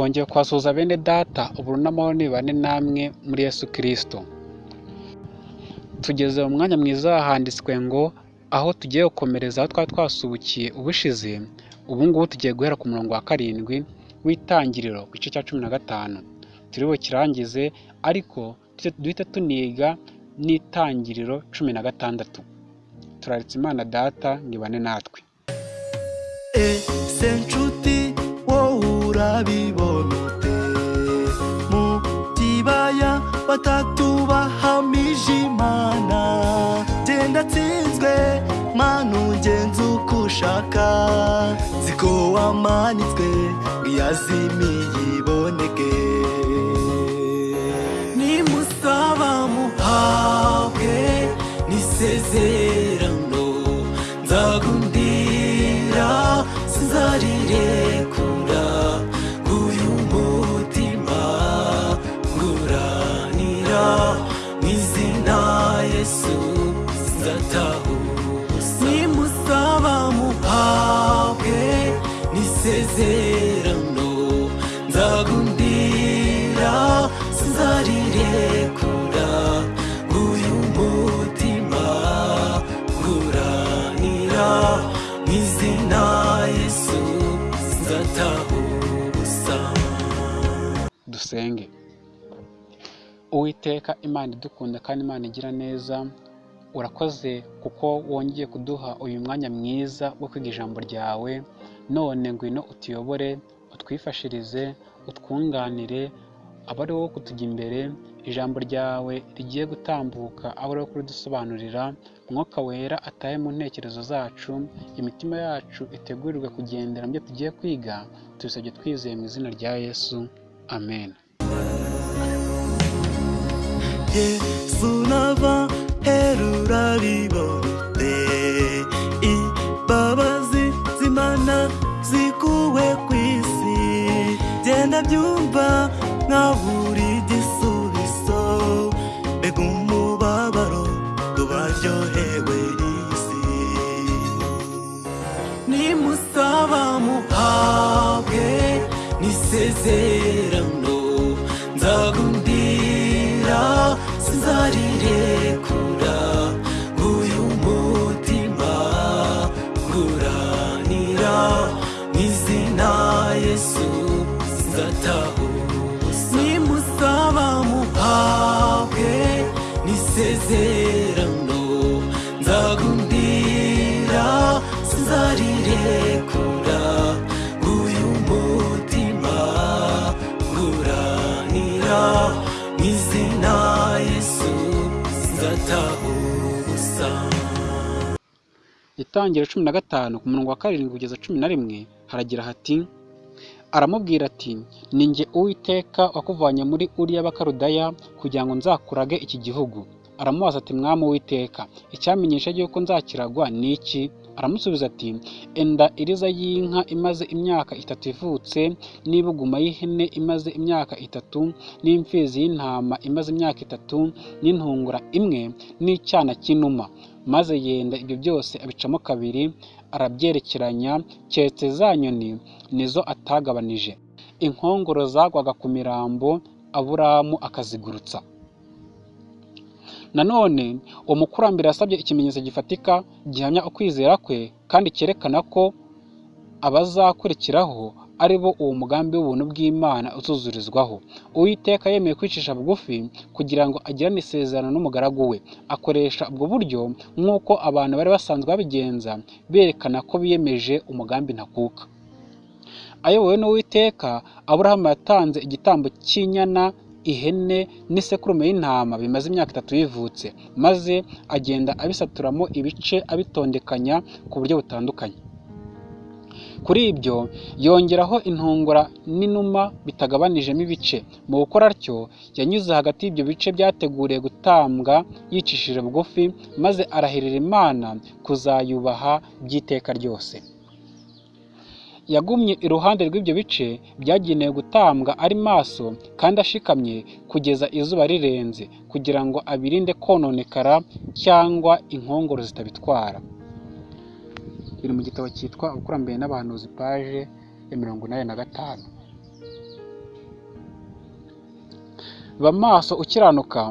twongeye kubasuhuza bene data uburu n'amahoro nibane namwe muri Yesu Kristo. Tugeze mu mwanya mwiza handitswe ngo aho tugiye gukomereza aho twari twasubukiye ubushize ubu ngubu tugiye guhera ku murongo wa karindwi w'itangiriro ku gice cya cumi na gatanu. Turi bukirangize ariko duhita tuniga n'itangiriro cumi na gatandatu. Turaritse imana data ngo ibane natwe. Ushaka ziko wamanitswe ngo iyazimiye iboneke. Nimusaba muhabwe n'isezerano n'isezerano nzagundira sinzarirekura uyu mutima nguranira mu izina yesu sinzataha ubusa. Dusenge. Uwiteka imana idukunda kandi imana igira neza urakoze kuko wongeye kuduha uyu mwanya mwiza wo kwiga ijambo ryawe none ngwino utuyobore utwifashirize utwunganire abe ari wowe kutujya imbere ijambo ryawe rigiye gutambuka abe ari wowe kuridusobanurira umwuka wera atahe mu ntekerezo zacu imitima yacu itegurirwe kugendera mu byo tugiye kwiga tubisabye twizeye mu izina rya yesu. Amen. Yesu nava genda byumva nka buri gisubizo. Mbega umubabaro tubaryohewe isi nimusaba muhabwe n'isezerano itangiro cumi na gatanu ku murongo wa karindwi kugeza cumi na rimwe haragira hati aramubwira ati ni jye uwiteka wakuvanye muri uriya bakarudaya kugira ngo nzakurage iki gihugu aramubaza ati mwami uwiteka icyamenyesha yuko nzakiragwa ni iki aramusubiza ati enda iriza y'inka imaze imyaka itatu ivutse n'ibuguma y'ihene imaze imyaka itatu n'imfizi y'intama imaze imyaka itatu n'intungura imwe n'icyana cy'inuma maze yenda ibyo byose abicamo kabiri arabyerekeranya keretse za nyoni nizo atagabanije. Inkongoro zagwaga ku mirambo aburamu akazigurutsa. Nanone uwo mukurambere yasabye ikimenyetso gifatika gihamya ukwizera kwe kandi cyerekana ko abazakurikiraho ari bo uwo mugambi w'ubuntu bw'imana uzuzurizwaho uwiteka yemeye kwicisha bugufi kugira ngo agirane isezerano n'umugaragu we. Akoresha ubwo buryo nk'uko abantu bari basanzwe babigenza berekana ko biyemeje umugambi ntakuka. Ayobowe n'uwiteka aburahamu yatanze igitambo cy'inyana ihene n'isekurume y'intama bimaze imyaka itatu bivutse maze agenda abisaturamo ibice abitondekanya ku buryo butandukanye. Kuri ibyo yongeraho intungura n'inuma bitagabanijemo ibice. Mu gukora atyo yanyuze hagati y'ibyo bice byateguriye gutambwa yicishije bugufi maze arahirira imana kuzayubaha by'iteka ryose. Yagumye iruhande rw'ibyo bice byagenewe gutambwa ari maso kandi ashikamye kugeza izuba rirenze kugira ngo abirinde kononekara cyangwa inkongoro zitabitwara. Biri mu gitabo cyitwa abakurambere n'abahanuzi paje ya mirongo inani na gatanu. Ba maso ukiranuka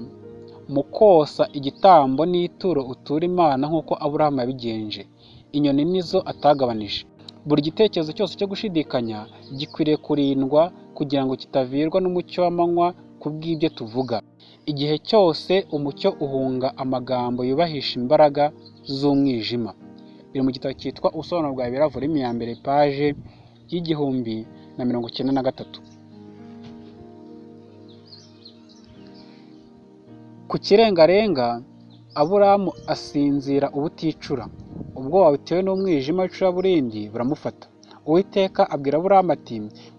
mu kosa igitambo n'ituro utura imana nk'uko aburahamu yabigenje. Inyoni nizo atagabanije. Buri gitekerezo cyose cyo gushidikanya gikwiriye kurindwa kugira ngo kitavirwa n'umucyo w'amanywa ku bw'ibyo tuvuga. Igihe cyose umucyo uhunga amagambo yubahisha imbaraga z'umwijima. Biri mu gitabo cyitwa ubusobanuro bwa volume ya mbere paje y'igihumbi na mirongo icyenda na gatatu. Ku kirengarenga aburamu asinzira ubuticura. Ubwoba butewe n'umwijima w'icuraburindi buramufata. Uwiteka abwira aburamu ati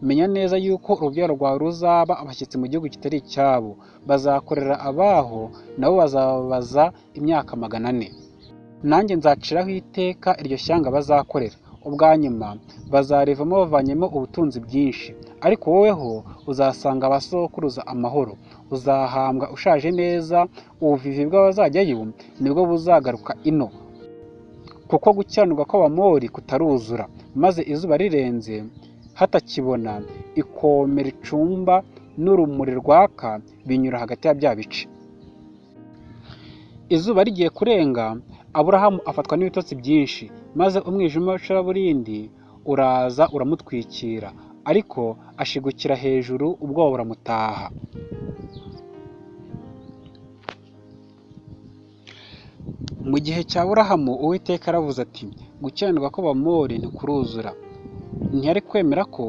menya neza yuko urubyaro rwawe ruzaba abashyitsi mu gihugu kitari icyabo. Bazakorera abaho nabo bazababaza imyaka magana ane. Nanjye nzaciraho iteka iryo shyanga bazakorera. Ubwa nyuma bazarivamo bavanyemo ubutunzi bwinshi. Ariko woweho uzasanga abasokuruza amahoro. Uzahambwa ushaje neza ubuvivi bw'abazajyayo ni bwo buzagaruka ino. Kuko gukiranirwa kw'abamori kutaruzura maze izuba rirenze hatakibona ikomera icumba n'urumuri rwaka binyura hagati ya bya bice. Izuba rigiye kurenga aburahamu afatwa n'ibitotsi byinshi maze umwijima w'icuraburindi uraza uramutwikira ariko ashigukira hejuru ubwoba buramutaha mu gihe cya burahamu uwiteka aravuze ati gukiranirwa kw'abamori ntikuruzura. Ntiyari kwemera ko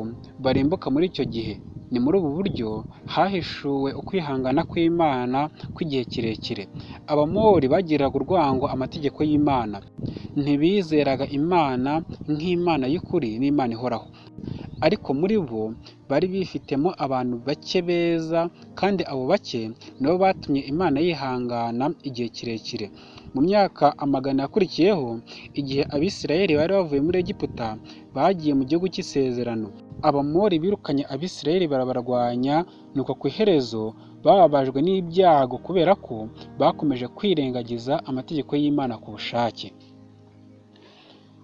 barimbuka muri icyo gihe. Ni muri ubu buryo hahishuwe ukwihangana kw'imana kw'igihe kirekire. Abamori bagiriraga urwango amategeko y'imana. Ntibizeraga imana nk'imana y'ukuri n'imana ihoraho. Ariko muri bo bari bifitemo abantu bake beza kandi abo bake nibo batumye imana yihangana igihe kirekire. Mu myaka amagana yakurikiyeho igihe abisirayeli bari bavuye muri egiputa bagiye mu gihugu cy'isezerano. Abamori birukanye abisirayeli barabarwanya nuko ku iherezo bababajwe n'ibyago kubera ko bakomeje kwirengagiza amategeko y'imana ku bushake.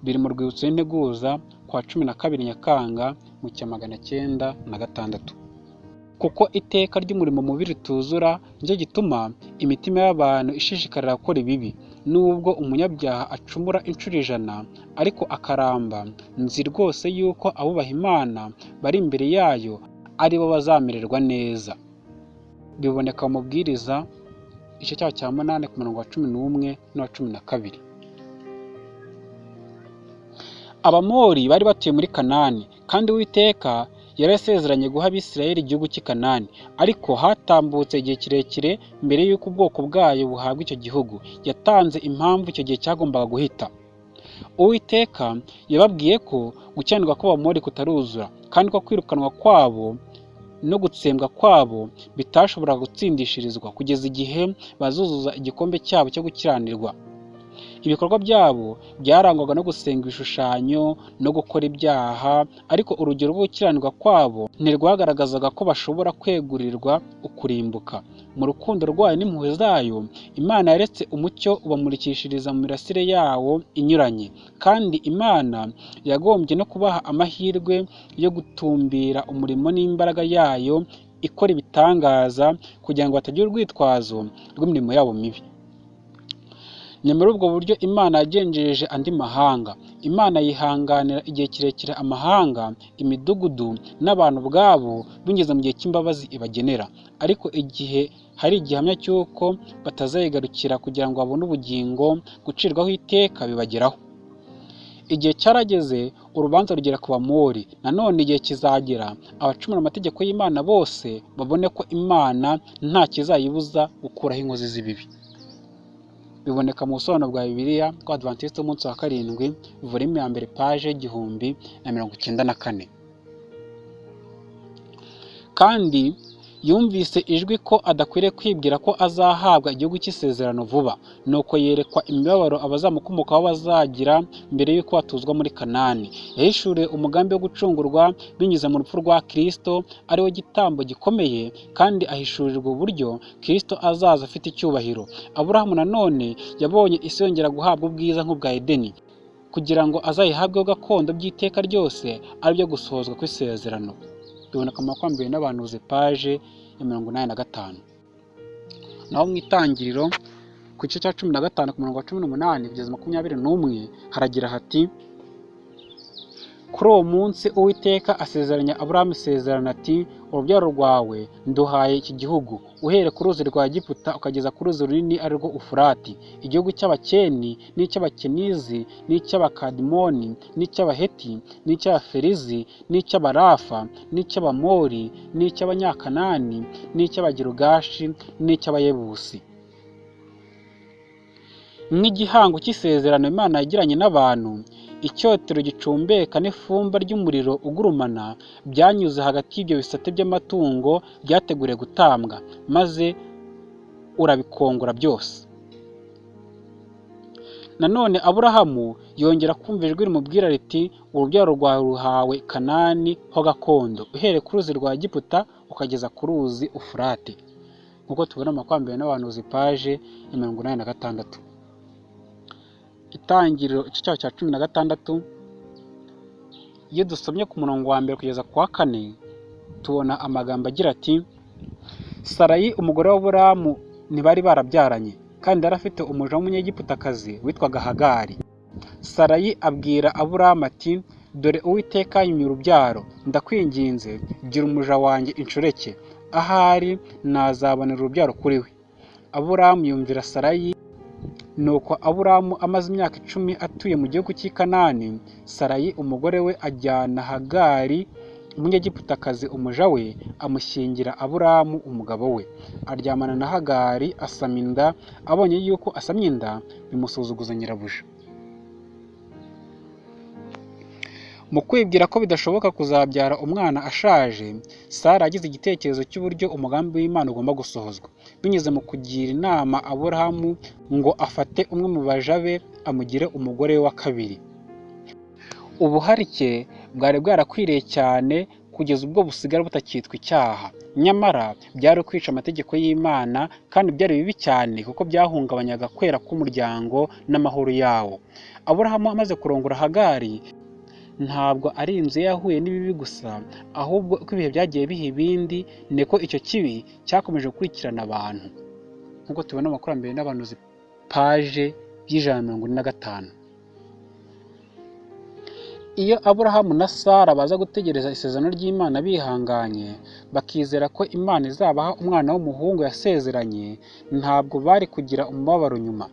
Biri mu rwibutso y'integuza kwa cumi na kabiri nyakanga mu cya magana cyenda na gatandatu. Kuko iteka ry'umurimo mubi rituzura ni cyo gituma imitima y'abantu ishishikarira gukora ibibi. Nubwo umunyabyaha acumura inshuro ijana ariko akaramba. Nzi rwose yuko abubaha imana bari imbere yayo ari bo bazamererwa neza. Biboneka mu mubwiriza igice cyaho cya munani ku murongo wa cumi n'umwe n'uwa cumi na kabiri. Abamori bari batuye muri kanani kandi uwiteka yari yasezeranye guha abisirayeli igihugu cy'i kanani. Ariko hatambutse igihe kirekire mbere y'uko ubwoko bwayo buhabwa icyo gihugu. Yatanze impamvu icyo gihe cyagombaga guhita. Uwiteka yababwiye ko gukiranirwa kw'abamori kutaruzura kandi ko kwirukanwa kwabo no gutsembwa kwabo bitashoboraga gutsindishirizwa kugeza igihe bazuzuza igikombe cyabo cyo gukiranirwa. Ibikorwa byabo byarangwaga no gusenga ibishushanyo no gukora ibyaha ariko urugero rwo gukiranirwa kwabo ntirwagaragazaga ko bashobora kwegurirwa ukurimbuka. Mu rukundo rwayo n'impuhwe zayo imana yaretse umucyo ubamurikishiriza mu mirasire yawo inyuranye. Kandi imana yagombye no kubaha amahirwe yo gutumbira umurimo n'imbaraga yayo ikora ibitangaza kugira ngo batagira urwitwazo rw'imirimo yabo mibi. Ni muri ubwo buryo imana yagenjereje andi mahanga. Imana yihanganira igihe kirekire amahanga imidugudu n'abantu ubwabo binyuze mu gihe cy'imbabazi ibagenera. Ariko igihe hari igihamya cy'uko batazayigarukira kugira ngo babone ubugingo gucirwaho iteka bibageraho. Igihe cyarageze urubanza rugera ku bamori. Nanone igihe kizagera abacumura amategeko y'imana bose babone ko imana nta kizayibuza gukuraho inkozi z'ibibi. Biboneka mu busobanuro bwa bibiliya bwa adventiste umunsi wa karindwi volume ya mbere paje y'igihumbi na mirongo icyenda na kane. Kandi yumvise ijwi ko adakwiriye kwibwira ko azahabwa igihugu cy'isezerano vuba. Nuko yerekwa imibabaro abazamukomokaho bazagira mbere y'uko batuzwa muri kanani. Yahishuriye umugambi wo gucungurwa binyuze mu rupfu rwa kirisito ari we gitambo gikomeye kandi ahishurirwa uburyo kirisito azaza afite icyubahiro. Aburahamu nanone yabonye isi yongera guhabwa ubwiza nk'ubwa edeni kugira ngo azayihabweho gakondo by'iteka ryose ari byo gusohozwa kw'isezerano. Biboneka mu makumyabiri n'abantuze paje ya mirongo inani na gatanu. Naho mu itangiriro ku gice cya cumi na gatanu ku murongo wa cumi n'umunani kugeza makumyabiri n'umwe haragira hati kuri uwo munsi uwiteka asezeranya aburahamu isezerano ati urubyaro rwawe nduhaye iki gihugu. Uhereye ku ruzi rwa giputa ukageza ku ruzi runini ari rwo ufurati. Igihugu cy'abakeni n'icy'abakenizi n'icy'abakadimoni n'icy'abaheti n'icy'abaferizi n'icy'abarafa n'icy'abamori n'icy'abanyakanani n'icy'abagirugashi n'icy'abayebusi. Nk'igihango cy'isezerano imana yagiranye n'abantu icyotero gicumbeka n'ifumba ry'umuriro ugurumana byanyuze hagati y'ibyo bisate by'amatungo byateguriwe gutambwa maze urabikongora byose. Nanone aburahamu yongera kumva ijwi rimubwira riti urubyaro rwawe ruhawe kanani ho gakondo. Uhereye ku ruzi rwa giputa ukageza ku ruzi ufurate. Nk'uko tubona amakwambere n'abahanuzi paje ya mirongo inani na gatandatu. Itangiriro igice cyaho cya cumi na gatandatu iyo dusomye ku murongo wa mbere kugeza ku wa kane tubona amagambo agira ati sarayi umugore w'aburamu ntibari barabyaranye kandi yari afite umuja w'umunyegiputakazi witwaga hagari. Sarayi abwira aburamu ati dore uwiteka yimye urubyaro ndakwinginze gira umuja wanjye inshoreke ahari nazabonera urubyaro kuri we. Aburamu yumvira sarayi nuko aburamu amaze imyaka icumi atuye mu gihugu cy'i kanani sarayi umugore we ajyana hagari umunyegiputakazi umuja we amushyingira aburamu umugabo we. Aryamana na hagari asama inda abonye yuko asamye inda bimusuzuguza nyirabuja. Mu kwibwira ko bidashoboka kuzabyara umwana ashaje sara yagize igitekerezo cy'uburyo umugambi w'imana ugomba gusohozwa. Binyuze mu kugira inama aburahamu ngo afate umwe mu baja be amugire umugore wa kabiri. Ubuharike bwari bwarakwiriye cyane kugeza ubwo busigara butakitwa icyaha. Nyamara byari kwica amategeko y'imana kandi byari bibi cyane kuko byahungabanyaga kwera k'umuryango n'amahoro yawo. Aburahamu amaze kurongora hagari ntabwo ari inzu ye yahuye n'ibibi gusa ahubwo uko ibihe byagiye biha ibindi niko icyo kibi cyakomeje gukurikirana abantu. Nk'uko tubona amakurambere n'abanuzi paje y'ijana na mirongo ine na gatanu. Iyo aburahamu na sara baza gutegereza isezerano ry'imana bihanganye bakizera ko imana izabaha umwana w'umuhungu yasezeranye ntabwo bari kugira umubabaro nyuma.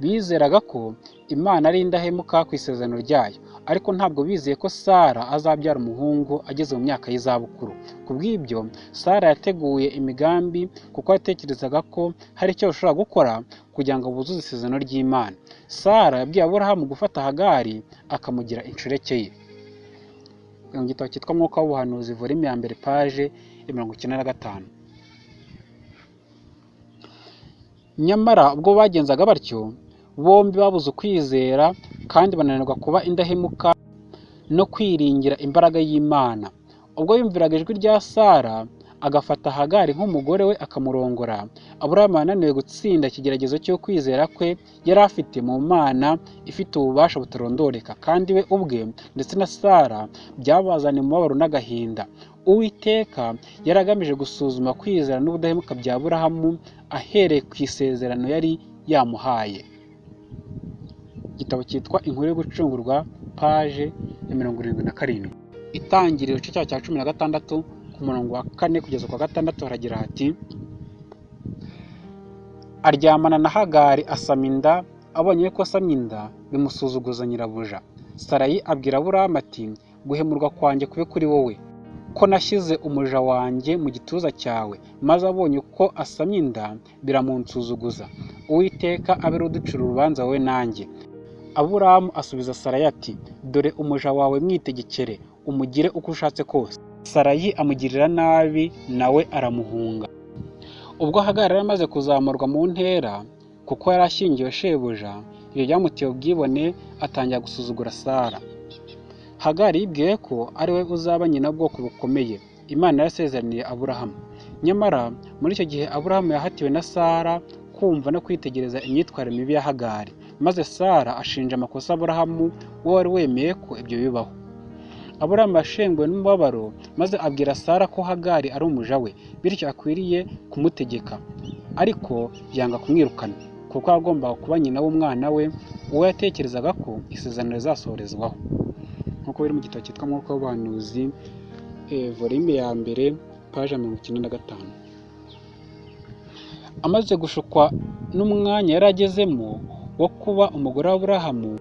Bizeraga ko imana ari indahemuka ku isezerano ryayo. Ariko ntabwo bizeye ko sara azabyara umuhungu ageze mu myaka y'izabukuru. Ku bw'ibyo sara yateguye imigambi kuko yatekerezaga ko hari icyo bashobora gukora kugira ngo buzuze isezerano ry'imana. Sara yabwiye aburahamu gufata hagari akamugira inshoreke ye. Mu gitabo cyitwa mwuka w'ubuhanuzi volume ya mbere paje ya mirongo icyenda na gatanu. Nyamara ubwo bagenzaga batyo bombi babuze ukwizera kandi bananirwa kuba indahemuka no kwiringira imbaraga y'imana. Ubwo yumviraga ijwi rya sara agafata hagari nk'umugore we akamurongora. Aburahamu yananiwe gutsinda ikigeragezo cyo kwizera kwe yari afite mu mana ifite ububasha butarondoreka. Kandi we ubwe ndetse na sara byabazaniye umubabaro n'agahinda. Uwiteka yari agamije gusuzuma kwizera n'ubudahemuka bya aburahamu ahereye ku isezerano yari yamuhaye. Igitabo cyitwa inkuru yo gucungurwa paje ya mirongo irindwi na karindwi. Itangiriro igice cya cumi na gatandatu ku murongo wa kane kugeza kwa gatandatu haragira hati aryamana na hagari asama inda abonye ko asamye inda bimusuzuguza nyirabuja. Sarayi abwira aburahamu ati guhemurwa kwanjye kube kuri wowe. Ko nashyize umuja wanjye mu gituza cyawe maze abonye uko asamye inda biramunsuzuguza. Uwiteka abe uducira urubanza wowe nanjye. Aburahamu asubiza sarayi ati dore umuja wawe mwitegekere umugire uko ushatse kose. Sarayi amugirira nabi nawe aramuhunga. Ubwo hagari yari amaze kuzamurwa mu ntera kuko yari ashyingiwe shebuja ibyo byamuteye ubwibone atangira gusuzugura sara. Hagari yibwiye ko ari we uzaba nyina bwoko bukomeye. Imana yasezeraniye aburahamu nyamara muri icyo gihe aburahamu yahatiwe na sara kumva no kwitegereza imyitwarire mibi ya hagari. Maze sara ashinja amakosa aburahamu we wari wemeye ko ibyo bibaho. Aburahamu yashenguwe n'umubabaro maze abwira sara ko hagari ari umuja we bityo akwiriye kumutegeka. Ariko yanga kumwirukana kuko yagombaga kuba nyina w'umwana we uwo yatekerezaga ko isezerano rizasohorezwaho. Nk'uko biri mu gitabo cyitwa mwuka w'ubuhanuzi volume ya mbere paje mirongo icyenda na gatanu. Amaze gushukwa n'umwanya yari agezemo wo kuba umugore w'aburahamu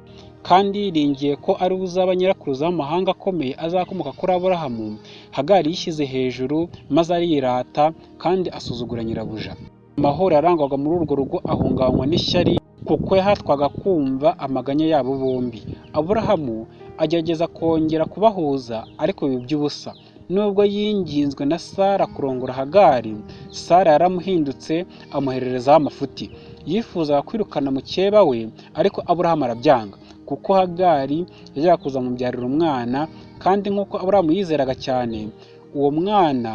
kandi yiringiye ko ari we uzaba nyirakuruza w'amahanga akomeye azakomoka kuri aburahamu hagari yishyize hejuru maze arirata kandi asuzugura nyirabuja. Amahoro yarangwaga muri urwo rugo ahungabanywa n'ishyari kuko yahatwaga kumva amaganya yabo bombi. Aburahamu agerageza kongera kubahuza ariko biba iby'ubusa. Nubwo yinginzwe na sara kurongora hagari sara yaramuhindutse amuhererezaho amafuti. Yifuzaga kwirukana mukeba we ariko aburahamu arabyanga. Kuko hagari yajyaga kuzamubyarira umwana kandi nk'uko aburahamu yizeraga cyane uwo mwana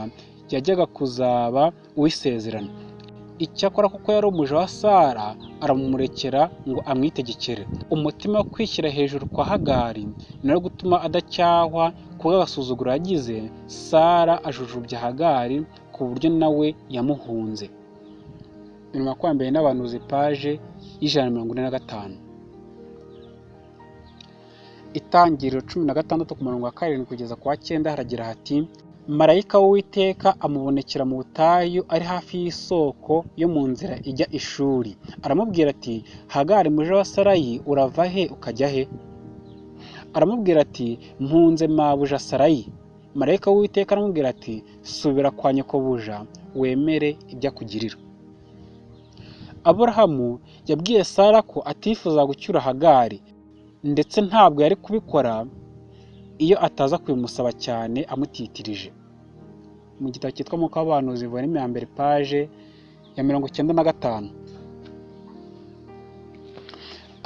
yajyaga kuzaba uw'isezerano. Icyakora kuko yari umuja wa sara aramumurekera ngo amwitegekere. Umutima wo kwishyira hejuru kwa hagari ni gutuma adacyahwa kubw'agasuzuguro yagize sara ajujubya hagari ku buryo nawe yamuhunze. Mu makumyabiri n'abanuzi paje y'ijana na mirongo ine na gatanu. Itangiriro cumi na gatandatu ku murongo wa karindwi kugeza ku wa cyenda haragira hati marayika w'uwiteka amubonekera mu butayu ari hafi y'isoko yo mu nzira ijya ishuri. Aramubwira ati hagari muje wa sarayi urava he ukajya he? Aramubwira ati mpunze mabuja sarayi. Marayika w'uwiteka aramubwira ati subira kwa nyokobuja wemere ibyo akugirira. Aburahamu yabwiye sara ko atifuza gucyura hagari ndetse ntabwo yari kubikora iyo ataza kubimusaba cyane amutitirije. Mu gitabo cyitwa mwuka w'abahanuzi volume ya mbere paje ya mirongo icyenda na gatanu.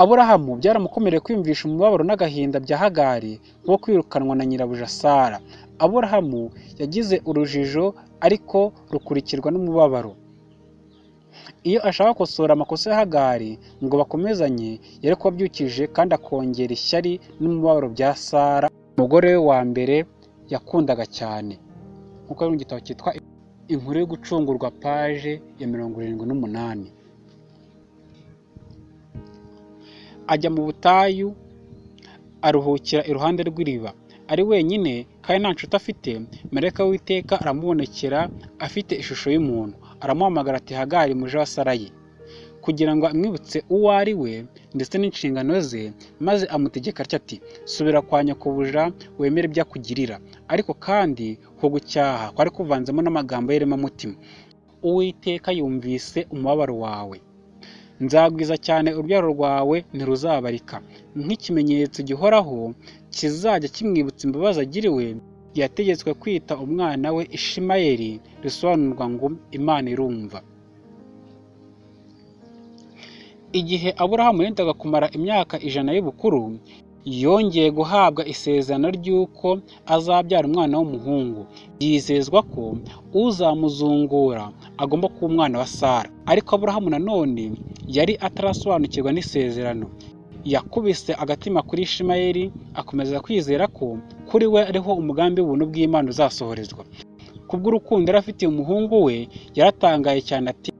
Aburahamu byaramukomereye kwiyumvisha umubabaro n'agahinda bya hagari nko kwirukanwa na nyirabuja sara. Aburahamu yagize urujijo ariko rukurikirwa n'umubabaro. Iyo ashaka gukosora amakosa ya hagari ngo bakomezanye yari kuba abyukije kandi akongera ishyari n'umubabaro bya sara. Umugore we wa mbere yakundaga cyane. Nk'uko ari mu gitabo cyitwa inkuru yo gucungurwa paje ya mirongo irindwi n'umunani. Ajya mu butayu aruhukira iruhande rw'iriba. Ari wenyine kandi nta nshuti afite. Marayika w'iteka aramubonekera afite ishusho y'umuntu. Aramuhamagara ati hagari muje wa sarayi kugira ngo amwibutse uwo ari we ndetse n'inshingano ze maze amutegeka atya ati subira kwa nyokobuja wemere ibyo akugirira. Ariko kandi ho gucyaha kwari kuvanzemo n'amagambo y'iremamutima. Uwiteka yumvise umubabaro wawe. Nzagwiza cyane urubyaro rwawe ntiruzabarika. Nk'ikimenyetso gihoraho kizajya kimwibutsa imbabazi agiriwe yategetswe kwita umwana we ishimayeli risobanurwa ngo imana irumva. Igihe aburahamu yendaga kumara imyaka ijana y'ubukuru yongeye guhabwa isezerano ry'uko azabyara umwana w'umuhungu. Yizezwa ko uzamuzungura agomba kuba umwana wa sara. Ariko aburahamu nanone yari atarasobanukirwa n'isezerano. Yakubise agatima kuri ishimayeli akomeza kwizera ko kuri we ariho umugambi w'ubuntu bw'imana uzasohorezwa kubw'urukundo yari afitiye umuhungu we yaratangaye cyane ati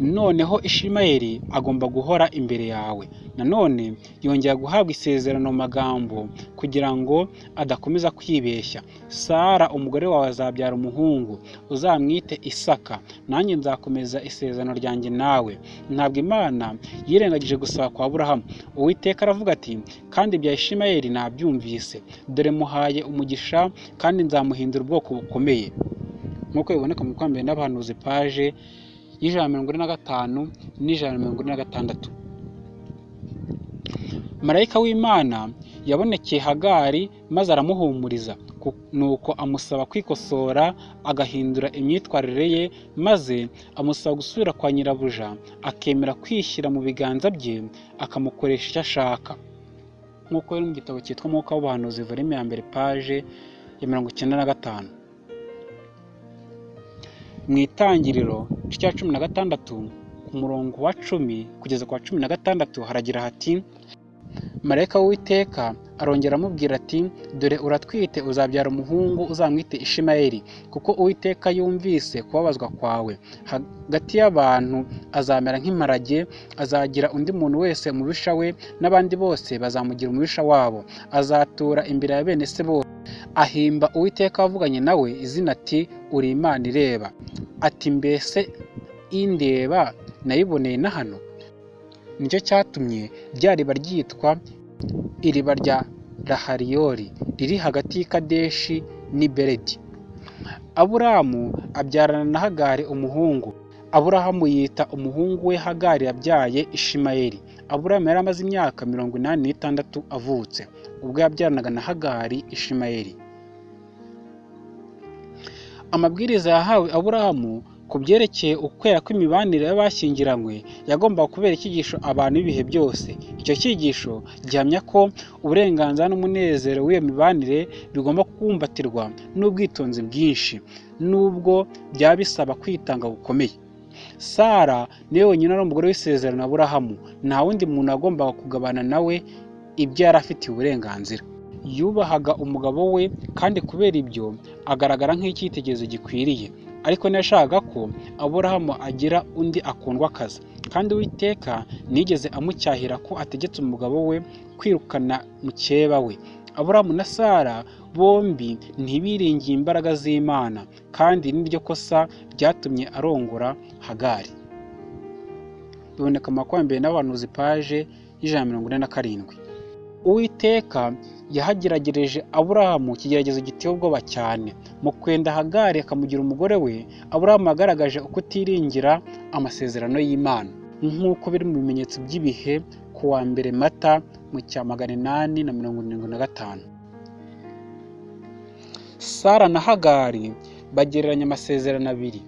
noneho ishimayeli agomba guhora imbere yawe. Nanone yongera guhabwa isezerano magambo kugira ngo adakomeza kwibeshya. Sara umugore wawe azabyara umuhungu. Uzamwite isaka. Nanjye nzakomeza isezerano ryanjye nawe. Ntabwo imana yirengagije gusaba kwa burahamu uwiteka aravuga ati kandi bya ishimayeli nabyumvise. Dore muhaye umugisha kandi nzamuhindura ubwoko bukomeye. Nk'uko biboneka mu kwambere n'abahanuzi paje y'ijana na mirongo ine na gatanu n'ijana na mirongo ine na gatandatu. Marayika w'imana yabonekeye hagari maze aramuhumuriza nuko amusaba kwikosora agahindura imyitwarire ye maze amusaba gusubira kwa nyirabuja akemera kwishyira mu biganza bye akamukoresha icyo ashaka. Nk'uko biri mu gitabo cyitwa umwuka w'ubuhanuzi volume ya mbere paje ya mirongo icyenda na gatanu. Mu itangiriro cya cumi na gatandatu ku murongo wa cumi kugeza ku wa cumi na gatandatu haragira hati marayika w'iteka arongera amubwira ati dore uratwite uzabyara umuhungu uzamwite ishimayeli kuko uwiteka yumvise kubabazwa kwawe. Hagati y'abantu azamera nk'imparage azagira undi muntu wese umubisha we n'abandi bose bazamugira umubisha wabo. Azatura imbere ya bene se bose ahimba uwiteka wavuganye nawe izina ati uri imana ireba. Ati mbese indeba nayiboneye na hano? Nicyo cyatumye rya riba ryitwa iriba rya rahariyori riri hagati y'ikadeshi n'i beredi. Aburamu abyarana na hagari umuhungu. Aburahamu yita umuhungu we hagari yabyaye ishimayeli. Aburahamu yari amaze imyaka mirongo inani n'itandatu avutse. Ubwo yabyaranaga na hagari ishimayeli. Amabwiriza yahawe aburahamu ku byerekeye ukwera kw'imibanire y'abashyingiranywe yagombaga kubera icyigisho abantu b'ibihe byose. Icyo cyigisho gihamya ko uburenganzira n'umunezero w'iyo mibanire bigomba kubumbatirwa n'ubwitonzi bwinshi nubwo byaba bisaba kwitanga gukomeye. Sara ni we wenyine ari umugore w'isezerano aburahamu. Nta wundi muntu wagombaga kugabana nawe ibyo yari afitiye uburenganzira. Yubahaga umugabo we kandi kubera ibyo agaragara nk'icyitegererezo gikwiriye. Ariko ntiyashakaga ko aburahamu agira undi akundwa akazi. Kandi uwiteka nigeze amucyahira ko ategetse umugabo we kwirukana mukeba we. Aburahamu na sara bombi ntibiringiye imbaraga z'imana kandi n'iryo kosa ryatumye arongora hagari. Biboneka mu makumyabiri n'abahanuzi paje y'ijana na mirongo ine na karindwi. Uwiteka yahageragereje aburahamu ikigeragezo giteye ubwoba cyane. Mu kwenda hagari akamugira umugore we aburahamu yagaragaje uko utiringira amasezerano y'imana. Nk'uko biri mu bimenyetso by'ibihe ku wa mbere mata mu cya magana inani na mirongo irindwi na gatanu. Sara na hagari bagereranya amasezerano abiri.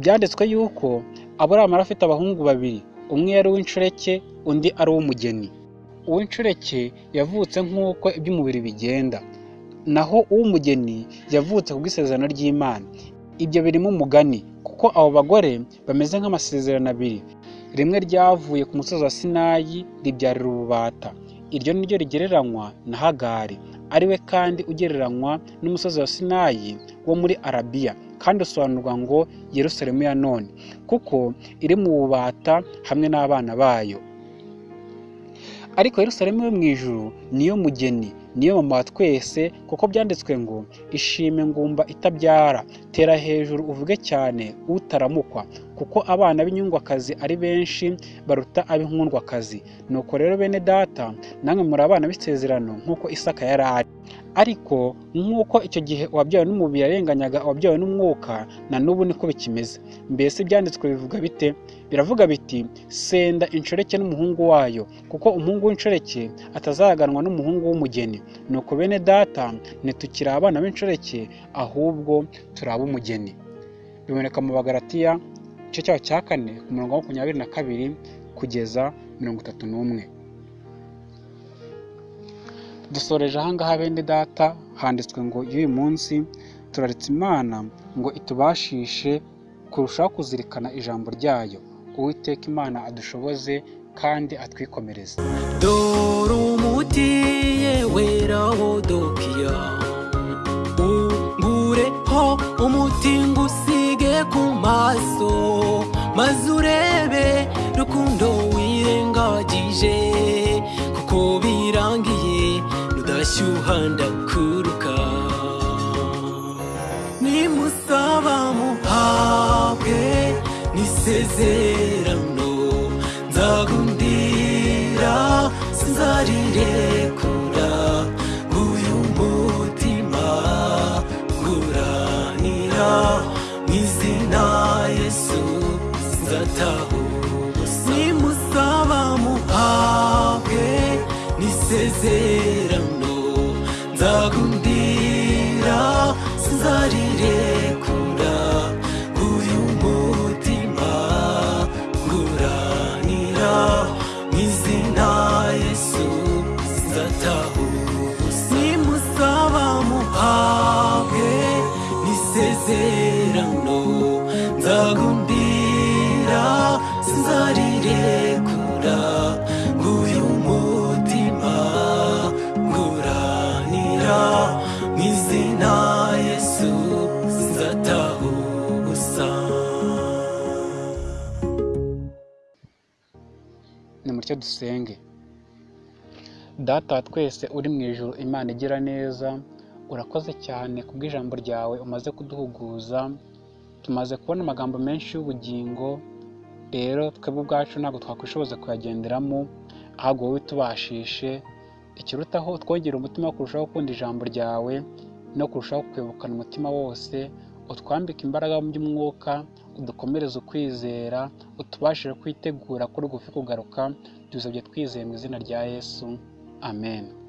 Byanditswe yuko aburahamu yari afite abahungu babiri. Umwe yari uw'inshoreke undi ari uw'umugeni. Uw'inshoreke yavutse nk'uko iby'umubiri bigenda. Naho uw'umugeni yavutse ku bw'isezerano ry'imana. Ibyo birimo umugani kuko abo bagore bameze nk'amasezerano abiri. Rimwe ryavuye ku musozi wa sinayi ribyarira ububata. Iryo ni ryo rigereranywa na hagari. Ari we kandi ugereranywa n'umusozi wa sinayi wo muri arabiya kandi usobanurwa ngo yerusalemu ya none. Kuko iri mu bubata hamwe n'abana bayo. Ariko yerusalemu yo mu ijuru niyo mugeni niyo mama wa twese kuko byanditswe ngo ishime ngumba itabyara tera hejuru uvuge cyane utaramukwa. Kuko abana b'inyungwakazi ari benshi baruta ab'inkundwakazi. Nuko rero bene data namwe muri abana b'isezerano nk'uko isaka yari ari. Ariko nk'uko icyo gihe uwabyawe n'umubiri yarenganyaga uwabyawe n'umwuka na n'ubu niko bikimeze. Mbese ibyanditswe bivuga bite? Biravuga biti senda inshoreke n'umuhungu wayo kuko umuhungu w'inshoreke atazaganwa n'umuhungu w'umugeni. Nuko bene data ntitukiri abana b'inshoreke ahubwo turi ab'umugeni. Biboneka mu bagaratiya igice cyaho cya kane ku murongo wa makumyabiri na kabiri kugeza mirongo itatu n'umwe. Dusoreje ahangaha bene data handitswe ngo y'uyu munsi turaritse imana ngo itubashishe kurushaho kuzirikana ijambo ryayo. Uwiteka imana adushoboze kandi atwikomereze. Dore umuti yewe rawodokiya ungureho umuti ngusige ku maso. Maze urebe rukundo wirengagije. Rudashyuha ndakuruka nimusaba muhabwe n'isezerano. Nzagundira sinzarirekura dusenge data twese uri mu ijoro imana igira neza urakoze cyane kubw'ijambo ryawe umaze kuduhuguza tumaze kubona amagambo menshi y'ubugingo rero twebwe ubwacu ntabwo twakwishoboza kuyagenderamo ahubwo wowe tubashishe ikirutaho twongera umutima wo kurushaho gukunda ijambo ryawe no kurushaho kwibukana umutima wose utwambike imbaraga mu by'umwuka udukomereze ukwizera utubashije kwitegura kuri gufi kugaruka tubisabye twizeye mu izina rya yesu. Amen.